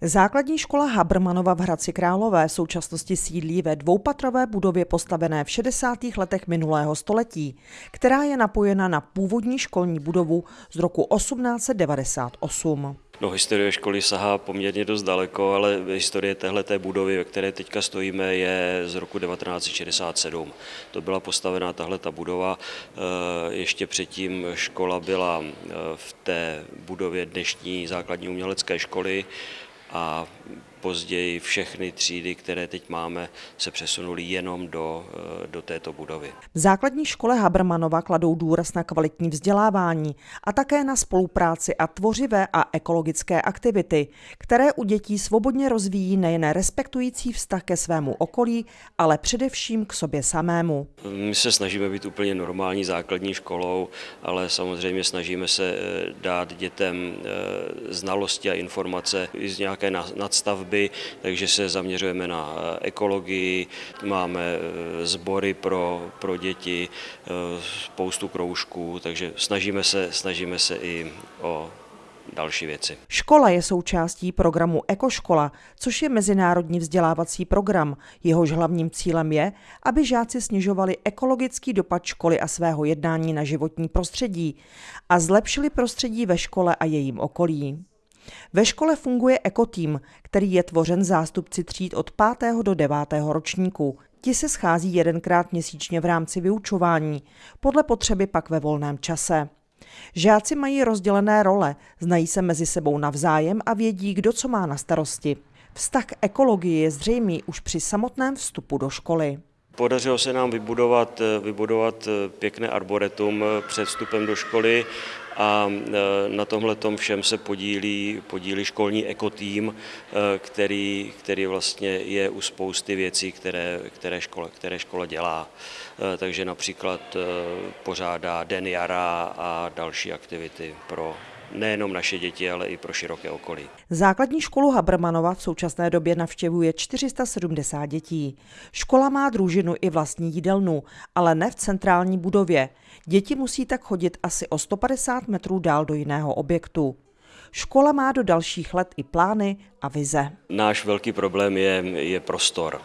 Základní škola Habermanova v Hradci Králové v současnosti sídlí ve dvoupatrové budově postavené v 60. letech minulého století, která je napojena na původní školní budovu z roku 1898. No, historie školy sahá poměrně dost daleko, ale historie téhle budovy, ve které teďka stojíme, je z roku 1967. To byla postavená tahle ta budova. Eh, ještě předtím škola byla eh, v té budově dnešní základní umělecké školy a později všechny třídy, které teď máme, se přesunuly jenom do, eh, do této budovy. V základní škole Habermanova kladou důraz na kvalitní vzdělávání a také na spolupráci a tvořivé a ekologické aktivity, které u dětí svobodně rozvíjí nejen respektující vztah ke svému okolí, ale především k sobě samému. My se snažíme být úplně normální základní školou, ale samozřejmě snažíme se eh, dát dětem eh, znalosti a informace z nějaké nadstavby stavby, takže se zaměřujeme na eh, ekologii, máme eh, sbory pro, pro děti, eh, spoustu kroužků, takže snažíme se, snažíme se i o další věci. Škola je součástí programu Ekoškola, což je mezinárodní vzdělávací program. Jehož hlavním cílem je, aby žáci snižovali ekologický dopad školy a svého jednání na životní prostředí a zlepšili prostředí ve škole a jejím okolí. Ve škole funguje ekotým, který je tvořen zástupci tříd od 5. do 9. ročníku. Ti se schází jedenkrát měsíčně v rámci vyučování, podle potřeby pak ve volném čase. Žáci mají rozdělené role, znají se mezi sebou navzájem a vědí, kdo co má na starosti. Vztah k ekologii je zřejmý už při samotném vstupu do školy. Podařilo se nám vybudovat, vybudovat pěkné arboretum před vstupem do školy a e, na tomhle všem se podílí, podílí školní ekotým, e, který, který vlastně je u spousty věcí, které, které, škola, které škola dělá. E, takže například pořádá Den jara a další aktivity pro nejenom naše děti, ale i pro široké okolí. Základní školu Habermanova v současné době navštěvuje 470 dětí. Škola má družinu i vlastní jídelnu, ale ne v centrální budově. Děti musí tak chodit asi o 150 metrů dál do jiného objektu. Škola má do dalších let i plány a vize. Náš velký problém je, je prostor.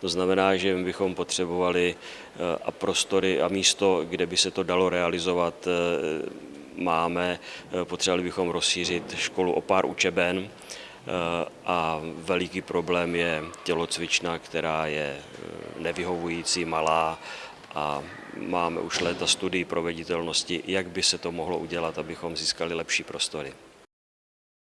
To znamená, že bychom potřebovali eh, a prostory a místo, kde by se to dalo realizovat, eh, máme. Eh, potřebovali bychom rozšířit školu o pár učeben a veliký problém je tělocvična, která je nevyhovující, malá a máme už léta studii proveditelnosti, jak by se to mohlo udělat, abychom získali lepší prostory.